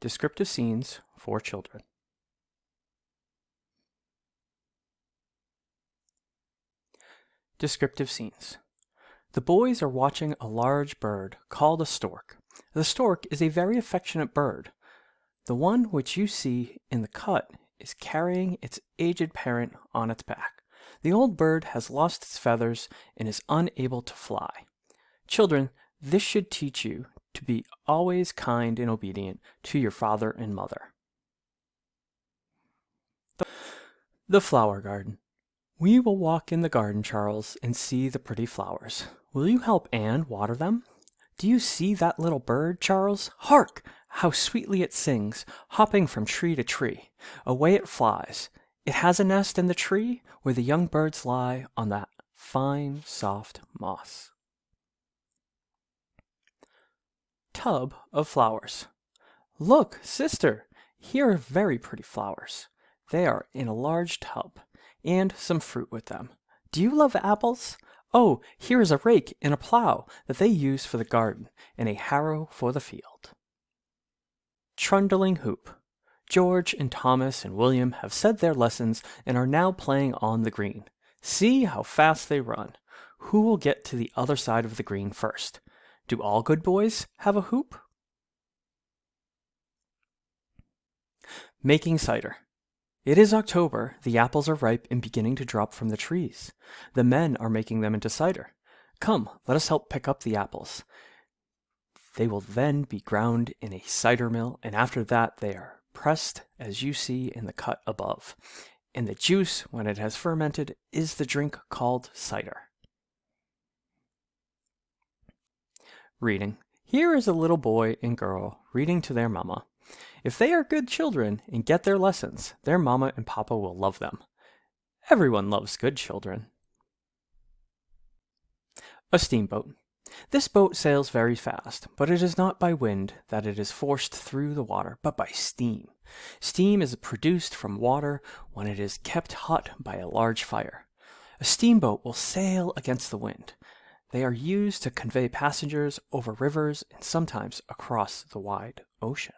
Descriptive scenes for children. Descriptive scenes. The boys are watching a large bird called a stork. The stork is a very affectionate bird. The one which you see in the cut is carrying its aged parent on its back. The old bird has lost its feathers and is unable to fly. Children, this should teach you to be always kind and obedient to your father and mother. The Flower Garden We will walk in the garden, Charles, and see the pretty flowers. Will you help Anne water them? Do you see that little bird, Charles? Hark! How sweetly it sings, hopping from tree to tree. Away it flies. It has a nest in the tree where the young birds lie on that fine, soft moss. Tub of flowers. Look, sister, here are very pretty flowers. They are in a large tub, and some fruit with them. Do you love apples? Oh, here is a rake and a plow that they use for the garden, and a harrow for the field. Trundling Hoop. George and Thomas and William have said their lessons and are now playing on the green. See how fast they run. Who will get to the other side of the green first? Do all good boys have a hoop? Making cider. It is October, the apples are ripe and beginning to drop from the trees. The men are making them into cider. Come, let us help pick up the apples. They will then be ground in a cider mill, and after that they are pressed as you see in the cut above. And the juice, when it has fermented, is the drink called cider. Reading. Here is a little boy and girl reading to their mama. If they are good children and get their lessons, their mama and papa will love them. Everyone loves good children. A steamboat. This boat sails very fast, but it is not by wind that it is forced through the water, but by steam. Steam is produced from water when it is kept hot by a large fire. A steamboat will sail against the wind. They are used to convey passengers over rivers and sometimes across the wide ocean.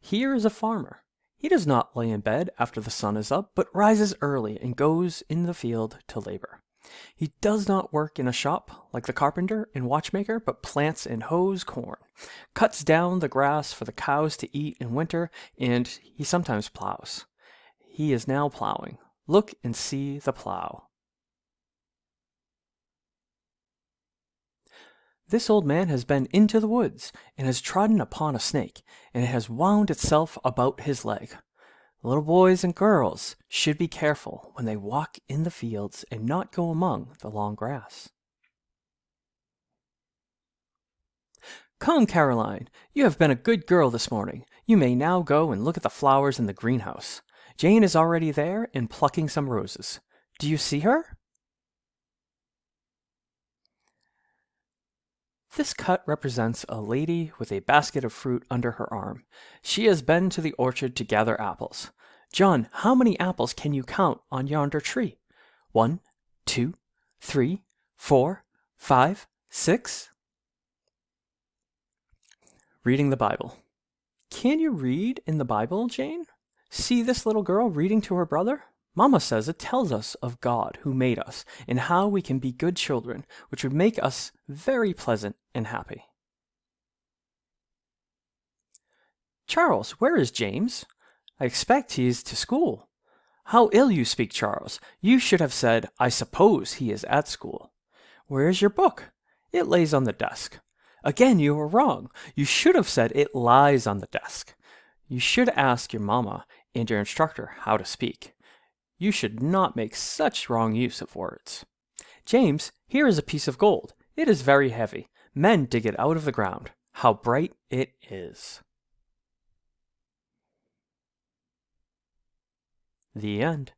Here is a farmer. He does not lay in bed after the sun is up, but rises early and goes in the field to labor. He does not work in a shop like the carpenter and watchmaker, but plants and hoes corn, cuts down the grass for the cows to eat in winter, and he sometimes plows. He is now plowing. Look and see the plow. This old man has been into the woods, and has trodden upon a snake, and it has wound itself about his leg. Little boys and girls should be careful when they walk in the fields and not go among the long grass. Come, Caroline, you have been a good girl this morning. You may now go and look at the flowers in the greenhouse. Jane is already there and plucking some roses. Do you see her? This cut represents a lady with a basket of fruit under her arm. She has been to the orchard to gather apples. John, how many apples can you count on yonder tree? One, two, three, four, five, six. Reading the Bible. Can you read in the Bible, Jane? See this little girl reading to her brother? Mama says it tells us of God who made us and how we can be good children, which would make us very pleasant and happy. Charles, where is James? I expect he is to school. How ill you speak, Charles. You should have said, I suppose he is at school. Where is your book? It lays on the desk. Again, you are wrong. You should have said it lies on the desk. You should ask your mamma and your instructor how to speak. You should not make such wrong use of words. James, here is a piece of gold. It is very heavy. Men dig it out of the ground. How bright it is. The end.